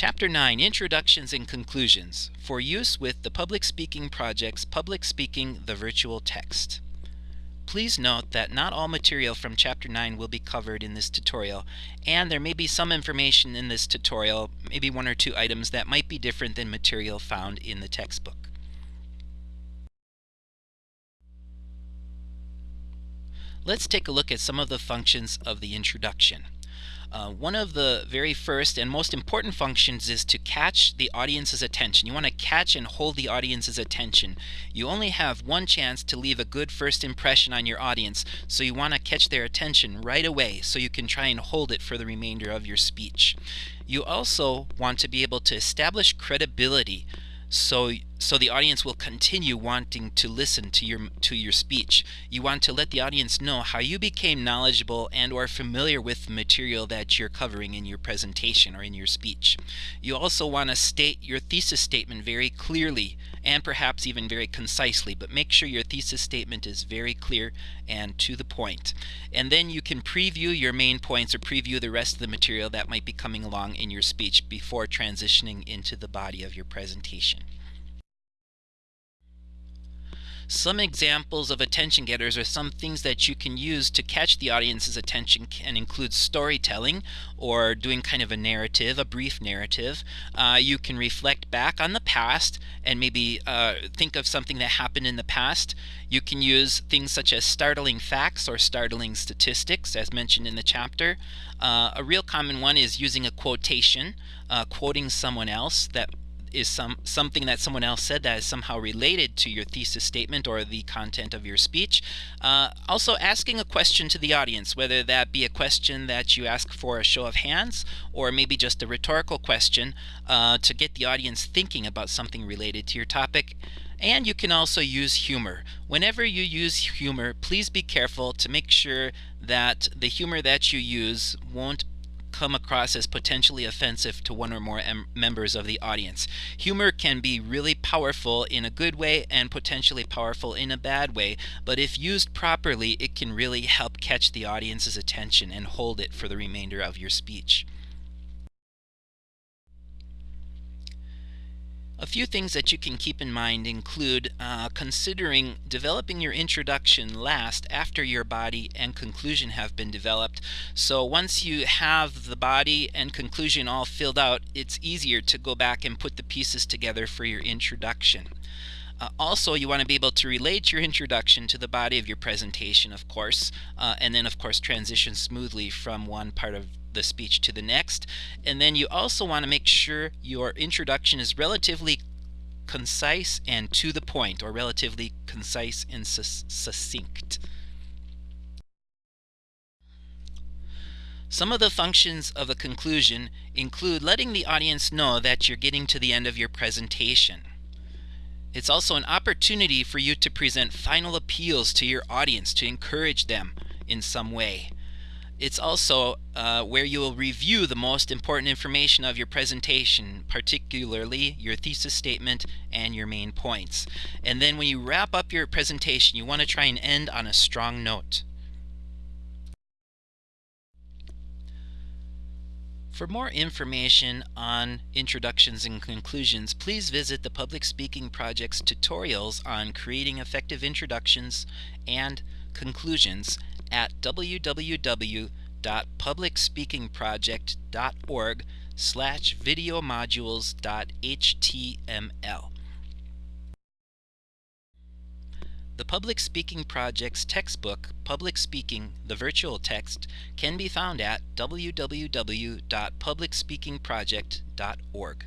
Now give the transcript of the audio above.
Chapter 9 Introductions and Conclusions for use with the Public Speaking Project's Public Speaking the Virtual Text. Please note that not all material from Chapter 9 will be covered in this tutorial, and there may be some information in this tutorial, maybe one or two items that might be different than material found in the textbook. Let's take a look at some of the functions of the introduction. Uh, one of the very first and most important functions is to catch the audience's attention. You want to catch and hold the audience's attention. You only have one chance to leave a good first impression on your audience, so you want to catch their attention right away so you can try and hold it for the remainder of your speech. You also want to be able to establish credibility so so the audience will continue wanting to listen to your to your speech. You want to let the audience know how you became knowledgeable and or familiar with the material that you're covering in your presentation or in your speech. You also want to state your thesis statement very clearly and perhaps even very concisely, but make sure your thesis statement is very clear and to the point. And then you can preview your main points or preview the rest of the material that might be coming along in your speech before transitioning into the body of your presentation. Some examples of attention getters are some things that you can use to catch the audience's attention and include storytelling or doing kind of a narrative, a brief narrative. Uh, you can reflect back on the past and maybe uh, think of something that happened in the past. You can use things such as startling facts or startling statistics as mentioned in the chapter. Uh, a real common one is using a quotation, uh, quoting someone else that is some something that someone else said that is somehow related to your thesis statement or the content of your speech. Uh, also asking a question to the audience, whether that be a question that you ask for a show of hands or maybe just a rhetorical question uh, to get the audience thinking about something related to your topic. And you can also use humor. Whenever you use humor, please be careful to make sure that the humor that you use won't come across as potentially offensive to one or more members of the audience. Humor can be really powerful in a good way and potentially powerful in a bad way, but if used properly, it can really help catch the audience's attention and hold it for the remainder of your speech. Few things that you can keep in mind include uh, considering developing your introduction last after your body and conclusion have been developed. So once you have the body and conclusion all filled out, it's easier to go back and put the pieces together for your introduction. Uh, also, you want to be able to relate your introduction to the body of your presentation, of course, uh, and then, of course, transition smoothly from one part of the speech to the next. And then you also want to make sure your introduction is relatively concise and to the point, or relatively concise and succinct. Some of the functions of a conclusion include letting the audience know that you're getting to the end of your presentation. It's also an opportunity for you to present final appeals to your audience to encourage them in some way. It's also uh, where you will review the most important information of your presentation, particularly your thesis statement and your main points. And then when you wrap up your presentation, you want to try and end on a strong note. For more information on introductions and conclusions, please visit the Public Speaking Project's tutorials on creating effective introductions and conclusions at www.publicspeakingproject.org slash videomodules.html. The Public Speaking Project's textbook, Public Speaking, the Virtual Text, can be found at www.publicspeakingproject.org.